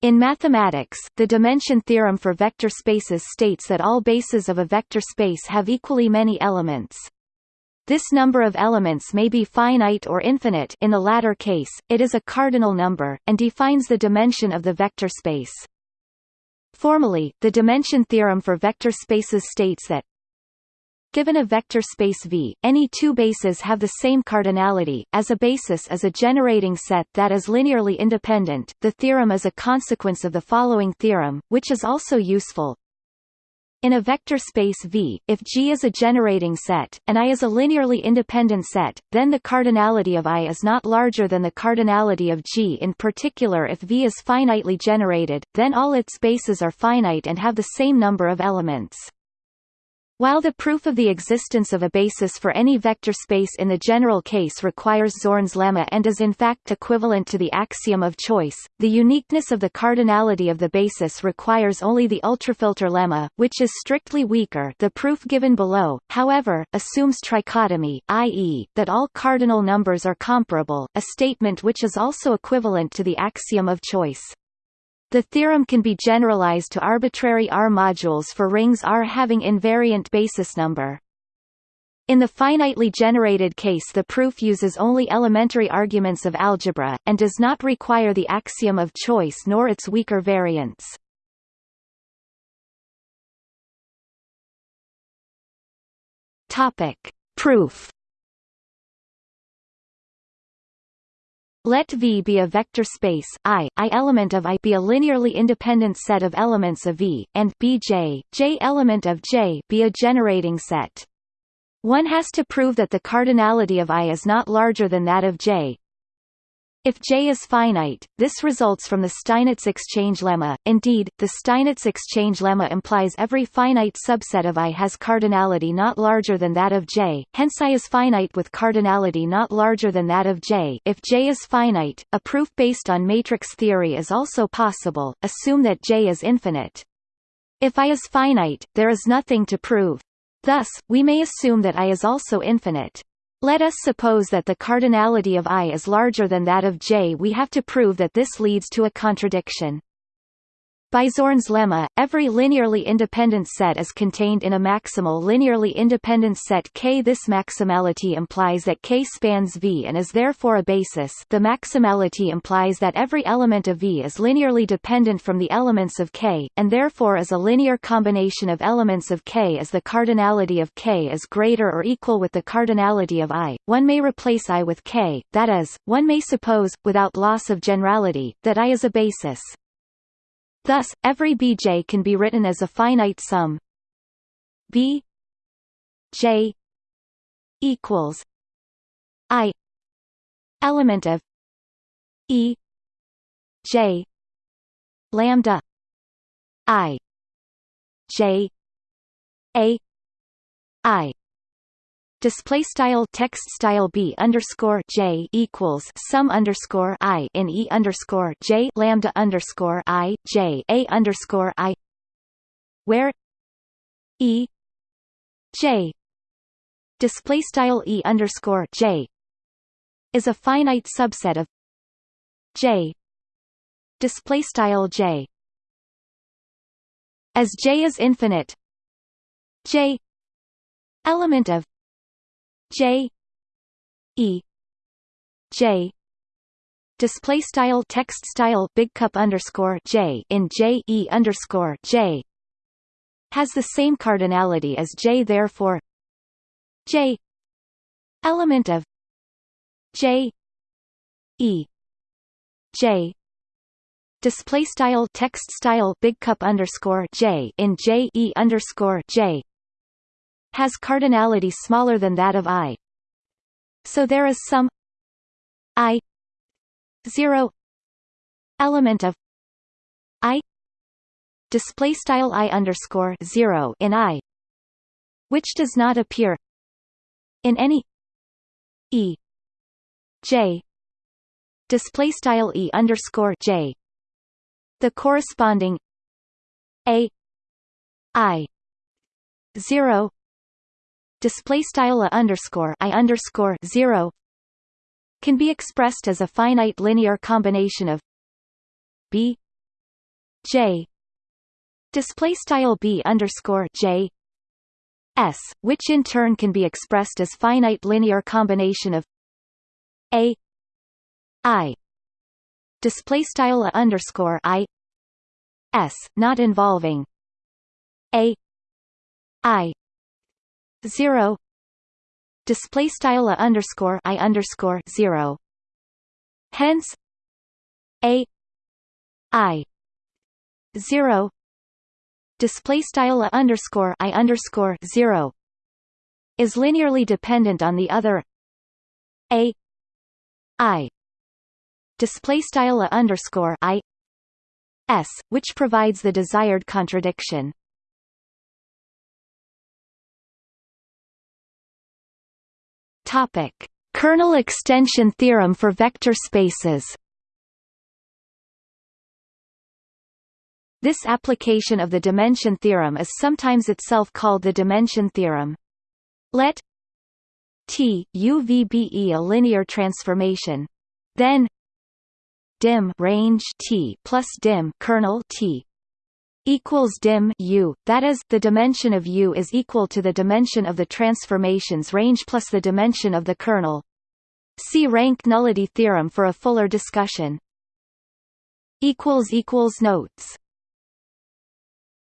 In mathematics, the dimension theorem for vector spaces states that all bases of a vector space have equally many elements. This number of elements may be finite or infinite in the latter case, it is a cardinal number, and defines the dimension of the vector space. Formally, the dimension theorem for vector spaces states that Given a vector space V, any two bases have the same cardinality, as a basis is a generating set that is linearly independent. The theorem is a consequence of the following theorem, which is also useful. In a vector space V, if G is a generating set, and I is a linearly independent set, then the cardinality of I is not larger than the cardinality of G. In particular if V is finitely generated, then all its bases are finite and have the same number of elements. While the proof of the existence of a basis for any vector space in the general case requires Zorn's lemma and is in fact equivalent to the axiom of choice, the uniqueness of the cardinality of the basis requires only the ultrafilter lemma, which is strictly weaker the proof given below, however, assumes trichotomy, i.e., that all cardinal numbers are comparable, a statement which is also equivalent to the axiom of choice. The theorem can be generalized to arbitrary R modules for rings R having invariant basis number. In the finitely generated case the proof uses only elementary arguments of algebra, and does not require the axiom of choice nor its weaker variants. Proof Let V be a vector space I, I element of I be a linearly independent set of elements of V, and Bj, J element of J be a generating set. One has to prove that the cardinality of I is not larger than that of J, if J is finite, this results from the Steinitz exchange lemma. Indeed, the Steinitz exchange lemma implies every finite subset of I has cardinality not larger than that of J, hence I is finite with cardinality not larger than that of J. If J is finite, a proof based on matrix theory is also possible, assume that J is infinite. If I is finite, there is nothing to prove. Thus, we may assume that I is also infinite. Let us suppose that the cardinality of I is larger than that of J. We have to prove that this leads to a contradiction. By Zorn's lemma, every linearly independent set is contained in a maximal linearly independent set K. This maximality implies that K spans V and is therefore a basis the maximality implies that every element of V is linearly dependent from the elements of K, and therefore is a linear combination of elements of K as the cardinality of K is greater or equal with the cardinality of I. One may replace I with K, that is, one may suppose, without loss of generality, that I is a basis. Thus, every Bj can be written as a finite sum. B J equals I element of E J lambda I J A I display style text style b underscore j equals sum underscore i in e underscore j lambda underscore i j a underscore i where e j display style e underscore j is a finite subset of j display style j. As j is infinite j element of J E J display style text style big cup underscore J in J E underscore J has the same cardinality as J therefore J element of J E J display style text style big cup underscore J in J E underscore J has cardinality smaller than that of I. So there is some I zero element of I display style I underscore zero in I which does not appear in any E J display style E underscore J the corresponding A I zero display style a underscore i underscore zero can be expressed as a finite linear combination of b J display style B underscore J S, which in turn can be expressed as finite linear combination of A I display style A underscore I S, not involving A I zero. Display style underscore I underscore zero. Hence A I zero. Display style underscore i underscore zero is linearly dependent on the other a i. Display style underscore i s, which provides the desired contradiction. Topic: Kernel extension theorem for vector spaces. This application of the dimension theorem is sometimes itself called the dimension theorem. Let T U V be a linear transformation. Then dim range T plus dim kernel T equals dim U, that is, the dimension of U is equal to the dimension of the transformation's range plus the dimension of the kernel. See rank nullity theorem for a fuller discussion. Notes